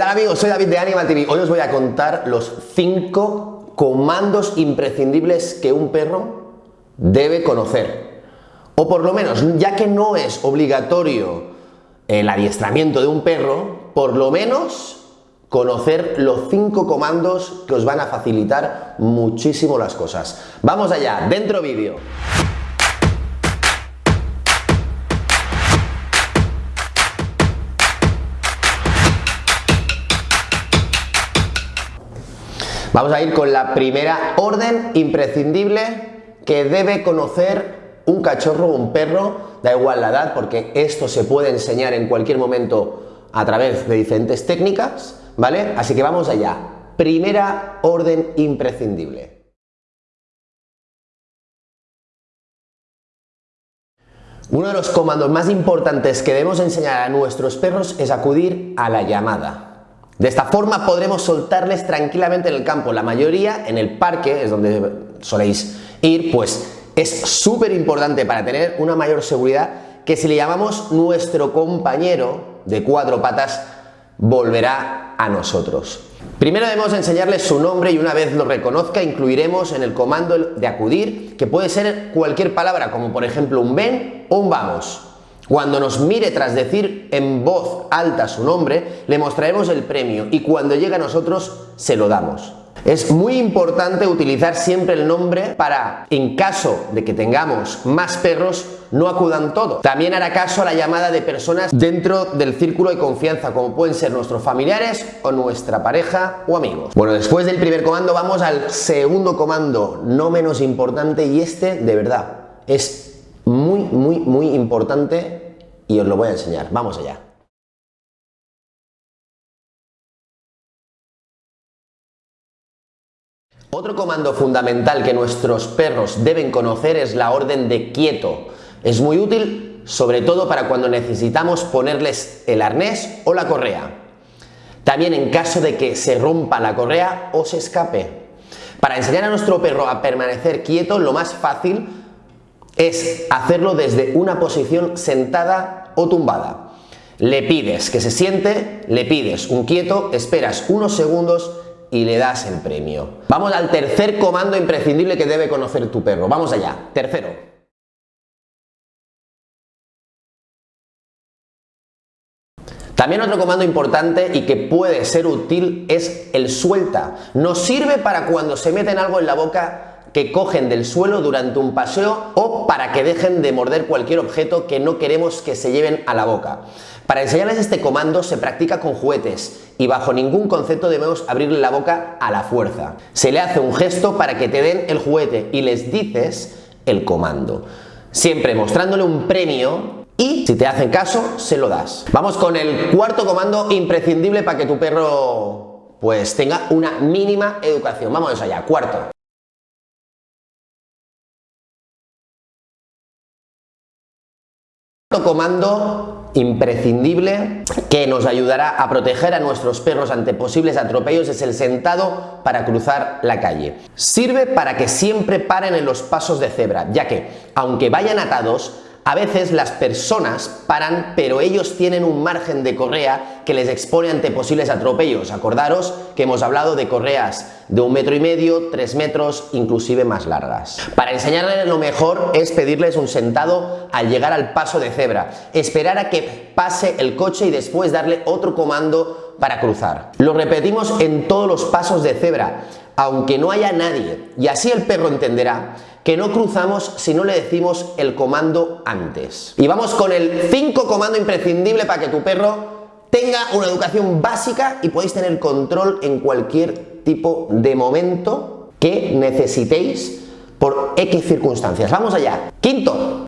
Hola amigos? Soy David de Animal TV. Hoy os voy a contar los 5 comandos imprescindibles que un perro debe conocer. O por lo menos, ya que no es obligatorio el adiestramiento de un perro, por lo menos conocer los 5 comandos que os van a facilitar muchísimo las cosas. Vamos allá, dentro vídeo. Vamos a ir con la primera orden imprescindible que debe conocer un cachorro o un perro, da igual la edad, porque esto se puede enseñar en cualquier momento a través de diferentes técnicas, ¿vale? Así que vamos allá. Primera orden imprescindible. Uno de los comandos más importantes que debemos enseñar a nuestros perros es acudir a la llamada. De esta forma podremos soltarles tranquilamente en el campo. La mayoría en el parque, es donde soléis ir, pues es súper importante para tener una mayor seguridad que si le llamamos nuestro compañero de cuatro patas, volverá a nosotros. Primero debemos enseñarles su nombre y una vez lo reconozca incluiremos en el comando de acudir, que puede ser cualquier palabra, como por ejemplo un ven o un vamos. Cuando nos mire tras decir en voz alta su nombre, le mostraremos el premio y cuando llegue a nosotros, se lo damos. Es muy importante utilizar siempre el nombre para, en caso de que tengamos más perros, no acudan todos. También hará caso a la llamada de personas dentro del círculo de confianza, como pueden ser nuestros familiares o nuestra pareja o amigos. Bueno, después del primer comando vamos al segundo comando, no menos importante, y este, de verdad, es muy, muy, muy importante y os lo voy a enseñar. Vamos allá. Otro comando fundamental que nuestros perros deben conocer es la orden de quieto. Es muy útil sobre todo para cuando necesitamos ponerles el arnés o la correa. También en caso de que se rompa la correa o se escape. Para enseñar a nuestro perro a permanecer quieto, lo más fácil es hacerlo desde una posición sentada o tumbada. Le pides que se siente, le pides un quieto, esperas unos segundos y le das el premio. Vamos al tercer comando imprescindible que debe conocer tu perro. Vamos allá. Tercero. También otro comando importante y que puede ser útil es el suelta. Nos sirve para cuando se meten algo en la boca que cogen del suelo durante un paseo o para que dejen de morder cualquier objeto que no queremos que se lleven a la boca. Para enseñarles este comando se practica con juguetes y bajo ningún concepto debemos abrirle la boca a la fuerza. Se le hace un gesto para que te den el juguete y les dices el comando. Siempre mostrándole un premio y si te hacen caso, se lo das. Vamos con el cuarto comando imprescindible para que tu perro pues tenga una mínima educación. Vamos allá, cuarto. Comando imprescindible que nos ayudará a proteger a nuestros perros ante posibles atropellos es el sentado para cruzar la calle. Sirve para que siempre paren en los pasos de cebra, ya que, aunque vayan atados, a veces las personas paran, pero ellos tienen un margen de correa que les expone ante posibles atropellos. Acordaros que hemos hablado de correas de un metro y medio, tres metros, inclusive más largas. Para enseñarles lo mejor es pedirles un sentado al llegar al paso de cebra, esperar a que pase el coche y después darle otro comando para cruzar. Lo repetimos en todos los pasos de cebra, aunque no haya nadie, y así el perro entenderá que no cruzamos si no le decimos el comando antes. Y vamos con el 5 comando imprescindible para que tu perro tenga una educación básica y podáis tener control en cualquier tipo de momento que necesitéis por X circunstancias. Vamos allá. Quinto,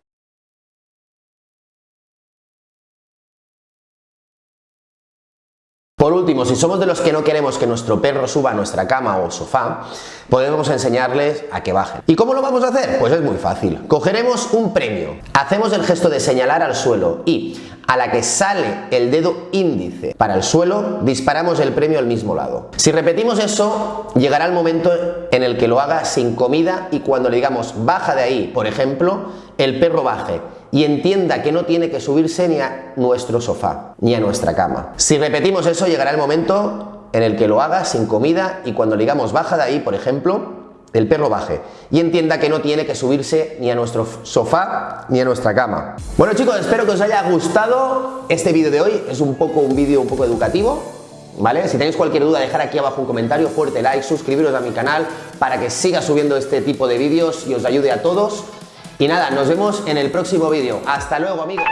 Por último, si somos de los que no queremos que nuestro perro suba a nuestra cama o sofá, podemos enseñarles a que bajen. ¿Y cómo lo vamos a hacer? Pues es muy fácil. Cogeremos un premio, hacemos el gesto de señalar al suelo y a la que sale el dedo índice para el suelo, disparamos el premio al mismo lado. Si repetimos eso, llegará el momento en el que lo haga sin comida y cuando le digamos baja de ahí, por ejemplo, el perro baje y entienda que no tiene que subirse ni a nuestro sofá, ni a nuestra cama. Si repetimos eso, llegará el momento en el que lo haga sin comida y cuando le digamos baja de ahí, por ejemplo, el perro baje y entienda que no tiene que subirse ni a nuestro sofá ni a nuestra cama. Bueno chicos, espero que os haya gustado este vídeo de hoy, es un poco un vídeo un poco educativo, ¿vale? Si tenéis cualquier duda, dejar aquí abajo un comentario, fuerte like, suscribiros a mi canal para que siga subiendo este tipo de vídeos y os ayude a todos. Y nada, nos vemos en el próximo vídeo. ¡Hasta luego amigos!